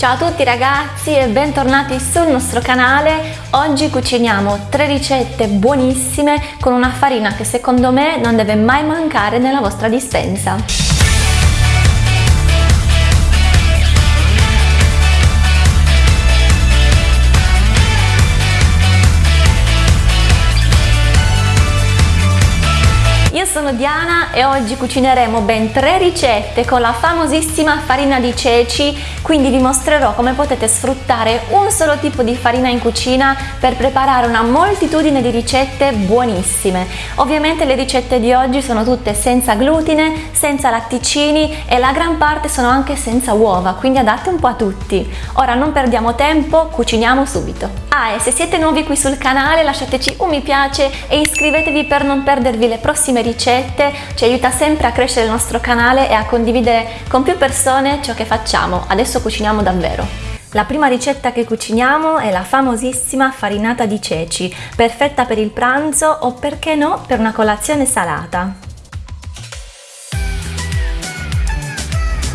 Ciao a tutti ragazzi e bentornati sul nostro canale. Oggi cuciniamo tre ricette buonissime con una farina che secondo me non deve mai mancare nella vostra dispensa. Sono Diana e oggi cucineremo ben tre ricette con la famosissima farina di ceci, quindi vi mostrerò come potete sfruttare un solo tipo di farina in cucina per preparare una moltitudine di ricette buonissime. Ovviamente le ricette di oggi sono tutte senza glutine, senza latticini e la gran parte sono anche senza uova, quindi adatte un po' a tutti. Ora non perdiamo tempo, cuciniamo subito. Ah e se siete nuovi qui sul canale lasciateci un mi piace e iscrivetevi per non perdervi le prossime ricette ci aiuta sempre a crescere il nostro canale e a condividere con più persone ciò che facciamo. Adesso cuciniamo davvero. La prima ricetta che cuciniamo è la famosissima farinata di ceci, perfetta per il pranzo o perché no per una colazione salata.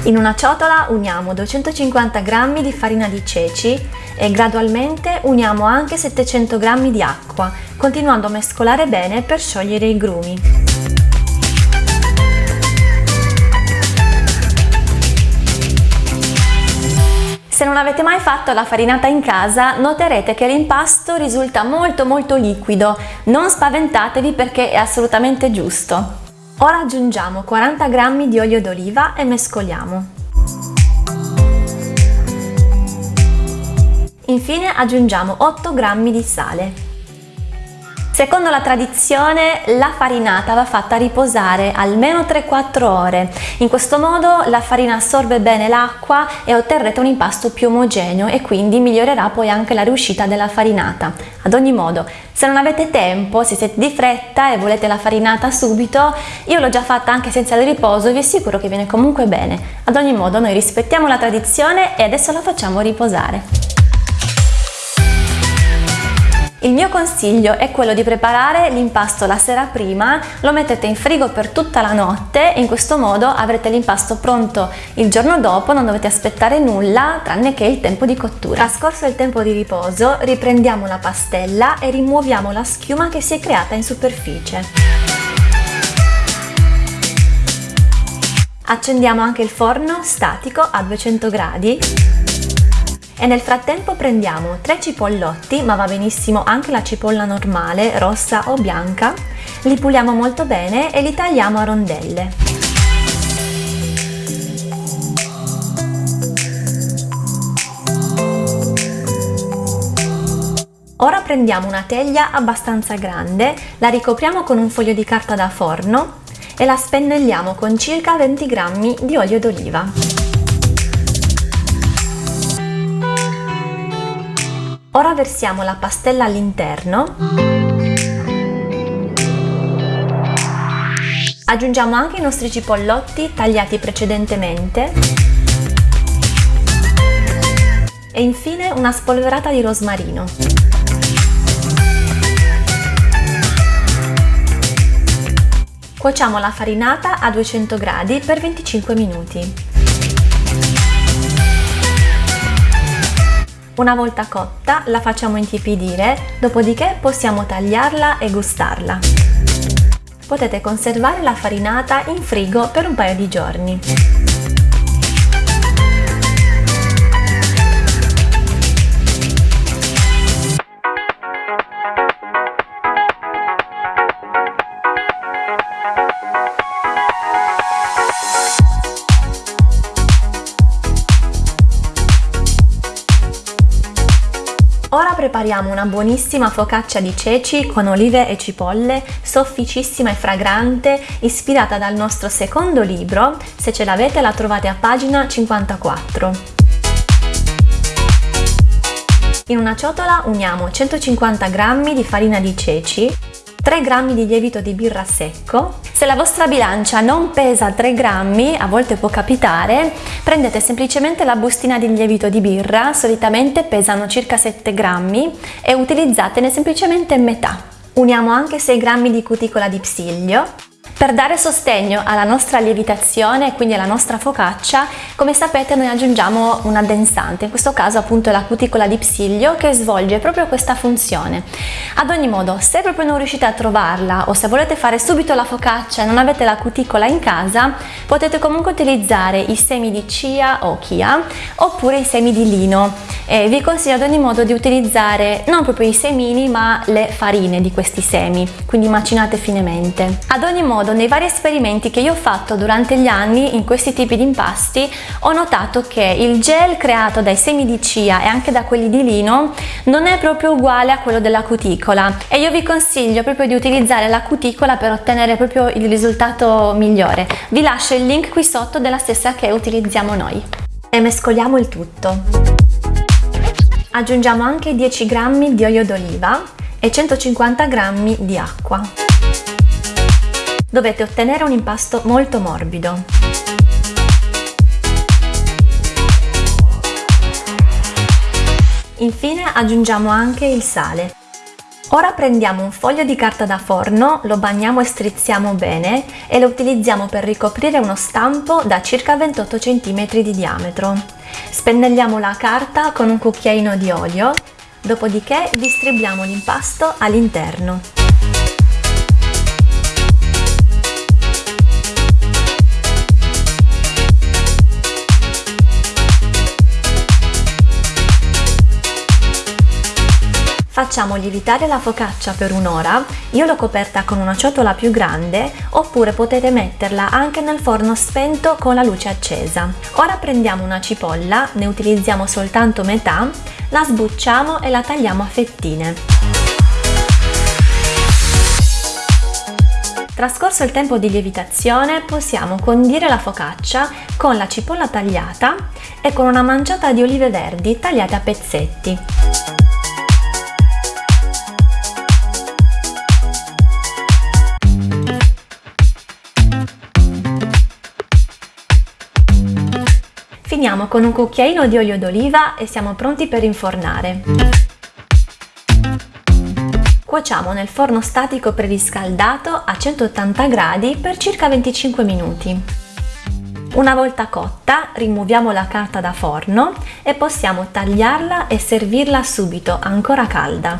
In una ciotola uniamo 250 g di farina di ceci e gradualmente uniamo anche 700 g di acqua, continuando a mescolare bene per sciogliere i grumi. Se non avete mai fatto la farinata in casa noterete che l'impasto risulta molto molto liquido, non spaventatevi perché è assolutamente giusto. Ora aggiungiamo 40 g di olio d'oliva e mescoliamo. Infine aggiungiamo 8 g di sale. Secondo la tradizione la farinata va fatta riposare almeno 3-4 ore. In questo modo la farina assorbe bene l'acqua e otterrete un impasto più omogeneo e quindi migliorerà poi anche la riuscita della farinata. Ad ogni modo, se non avete tempo, se siete di fretta e volete la farinata subito, io l'ho già fatta anche senza il riposo e vi assicuro che viene comunque bene. Ad ogni modo noi rispettiamo la tradizione e adesso la facciamo riposare. Il mio consiglio è quello di preparare l'impasto la sera prima, lo mettete in frigo per tutta la notte e in questo modo avrete l'impasto pronto il giorno dopo, non dovete aspettare nulla tranne che il tempo di cottura. Trascorso il tempo di riposo riprendiamo la pastella e rimuoviamo la schiuma che si è creata in superficie. Accendiamo anche il forno statico a 200 gradi e nel frattempo prendiamo tre cipollotti, ma va benissimo anche la cipolla normale, rossa o bianca, li puliamo molto bene e li tagliamo a rondelle. Ora prendiamo una teglia abbastanza grande, la ricopriamo con un foglio di carta da forno e la spennelliamo con circa 20 g di olio d'oliva. Ora versiamo la pastella all'interno. Aggiungiamo anche i nostri cipollotti tagliati precedentemente. E infine una spolverata di rosmarino. Cuociamo la farinata a 200 gradi per 25 minuti. Una volta cotta la facciamo intiepidire, dopodiché possiamo tagliarla e gustarla. Potete conservare la farinata in frigo per un paio di giorni. Prepariamo una buonissima focaccia di ceci con olive e cipolle, sofficissima e fragrante, ispirata dal nostro secondo libro, se ce l'avete la trovate a pagina 54. In una ciotola uniamo 150 g di farina di ceci, 3 g di lievito di birra secco. Se la vostra bilancia non pesa 3 grammi, a volte può capitare, prendete semplicemente la bustina di lievito di birra, solitamente pesano circa 7 grammi, e utilizzatene semplicemente metà. Uniamo anche 6 grammi di cuticola di psiglio, Per dare sostegno alla nostra lievitazione, quindi alla nostra focaccia, come sapete noi aggiungiamo un addensante, in questo caso appunto la cuticola di psiglio che svolge proprio questa funzione. Ad ogni modo, se proprio non riuscite a trovarla o se volete fare subito la focaccia e non avete la cuticola in casa, potete comunque utilizzare i semi di chia o chia oppure i semi di lino. E vi consiglio ad ogni modo di utilizzare non proprio i semini ma le farine di questi semi, quindi macinate finemente. Ad ogni modo modo nei vari esperimenti che io ho fatto durante gli anni in questi tipi di impasti ho notato che il gel creato dai semi di chia e anche da quelli di lino non è proprio uguale a quello della cuticola e io vi consiglio proprio di utilizzare la cuticola per ottenere proprio il risultato migliore. Vi lascio il link qui sotto della stessa che utilizziamo noi. E mescoliamo il tutto. Aggiungiamo anche 10 g di olio d'oliva e 150 g di acqua dovete ottenere un impasto molto morbido. Infine aggiungiamo anche il sale. Ora prendiamo un foglio di carta da forno, lo bagniamo e strizziamo bene e lo utilizziamo per ricoprire uno stampo da circa 28 cm di diametro. Spennelliamo la carta con un cucchiaino di olio, dopodiché distribuiamo l'impasto all'interno. Facciamo lievitare la focaccia per un'ora, io l'ho coperta con una ciotola più grande oppure potete metterla anche nel forno spento con la luce accesa. Ora prendiamo una cipolla, ne utilizziamo soltanto metà, la sbucciamo e la tagliamo a fettine. Trascorso il tempo di lievitazione possiamo condire la focaccia con la cipolla tagliata e con una manciata di olive verdi tagliate a pezzetti. Finiamo con un cucchiaino di olio d'oliva e siamo pronti per infornare. Cuociamo nel forno statico preriscaldato a 180 gradi per circa 25 minuti. Una volta cotta rimuoviamo la carta da forno e possiamo tagliarla e servirla subito ancora calda.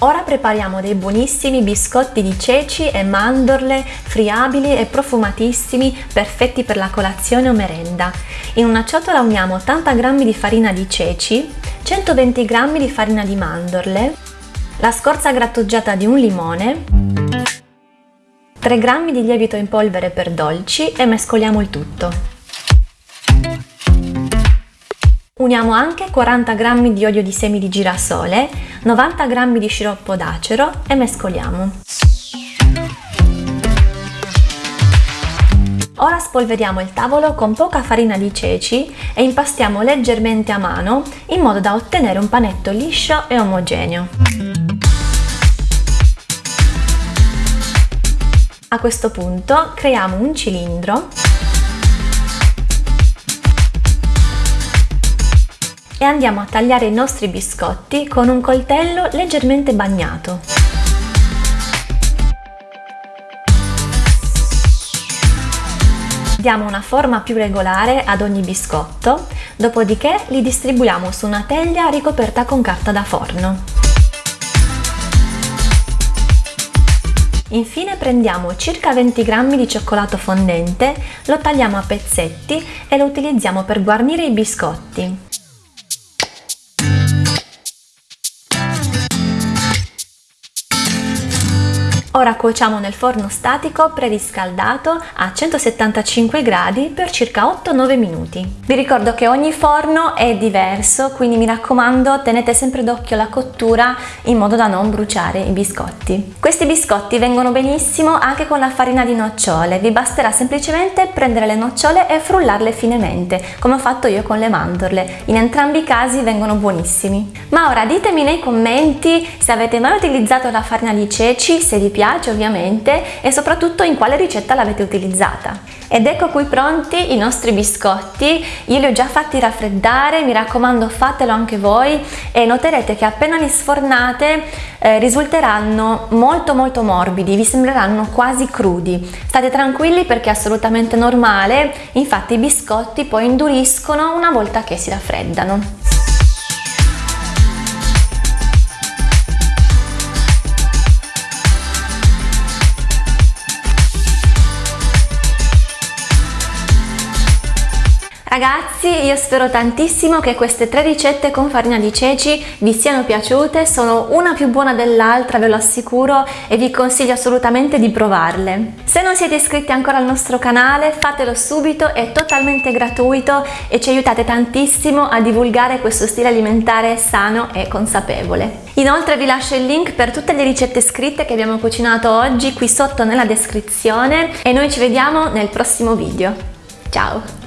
Ora prepariamo dei buonissimi biscotti di ceci e mandorle friabili e profumatissimi, perfetti per la colazione o merenda. In una ciotola uniamo 80 g di farina di ceci, 120 g di farina di mandorle, la scorza grattugiata di un limone, 3 g di lievito in polvere per dolci e mescoliamo il tutto. Uniamo anche 40 g di olio di semi di girasole, 90 g di sciroppo d'acero e mescoliamo. Ora spolveriamo il tavolo con poca farina di ceci e impastiamo leggermente a mano in modo da ottenere un panetto liscio e omogeneo. A questo punto creiamo un cilindro e andiamo a tagliare i nostri biscotti con un coltello leggermente bagnato. Diamo una forma più regolare ad ogni biscotto, dopodiché li distribuiamo su una teglia ricoperta con carta da forno. Infine prendiamo circa 20 g di cioccolato fondente, lo tagliamo a pezzetti e lo utilizziamo per guarnire i biscotti. Ora cuociamo nel forno statico preriscaldato a 175 gradi per circa 8-9 minuti. Vi ricordo che ogni forno è diverso, quindi mi raccomando tenete sempre d'occhio la cottura in modo da non bruciare i biscotti. Questi biscotti vengono benissimo anche con la farina di nocciole, vi basterà semplicemente prendere le nocciole e frullarle finemente, come ho fatto io con le mandorle. In entrambi i casi vengono buonissimi. Ma ora ditemi nei commenti se avete mai utilizzato la farina di ceci, se vi piace piace ovviamente e soprattutto in quale ricetta l'avete utilizzata. Ed ecco qui pronti i nostri biscotti, io li ho già fatti raffreddare, mi raccomando fatelo anche voi e noterete che appena li sfornate eh, risulteranno molto molto morbidi, vi sembreranno quasi crudi. State tranquilli perché è assolutamente normale, infatti i biscotti poi induriscono una volta che si raffreddano. Ragazzi io spero tantissimo che queste tre ricette con farina di ceci vi siano piaciute, sono una più buona dell'altra ve lo assicuro e vi consiglio assolutamente di provarle. Se non siete iscritti ancora al nostro canale fatelo subito, è totalmente gratuito e ci aiutate tantissimo a divulgare questo stile alimentare sano e consapevole. Inoltre vi lascio il link per tutte le ricette scritte che abbiamo cucinato oggi qui sotto nella descrizione e noi ci vediamo nel prossimo video. Ciao!